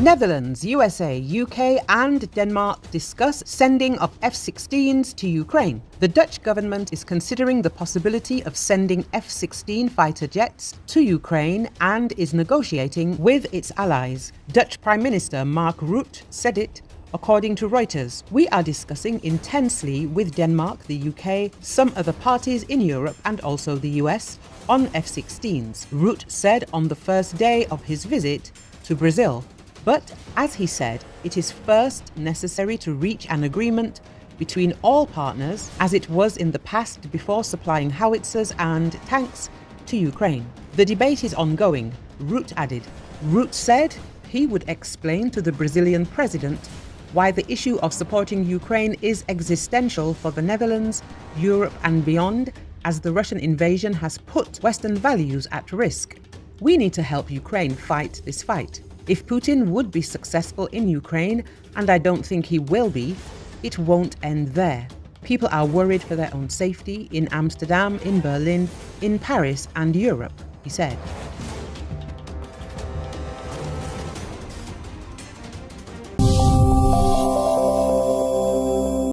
Netherlands, USA, UK, and Denmark discuss sending of F 16s to Ukraine. The Dutch government is considering the possibility of sending F 16 fighter jets to Ukraine and is negotiating with its allies. Dutch Prime Minister Mark Rutte said it According to Reuters, we are discussing intensely with Denmark, the UK, some other parties in Europe and also the US on F 16s, Rutte said on the first day of his visit to Brazil. But, as he said, it is first necessary to reach an agreement between all partners, as it was in the past before supplying howitzers and tanks to Ukraine. The debate is ongoing, Rutte added. Rutte said he would explain to the Brazilian president why the issue of supporting Ukraine is existential for the Netherlands, Europe and beyond, as the Russian invasion has put Western values at risk. We need to help Ukraine fight this fight. If Putin would be successful in Ukraine, and I don't think he will be, it won't end there. People are worried for their own safety in Amsterdam, in Berlin, in Paris and Europe, he said.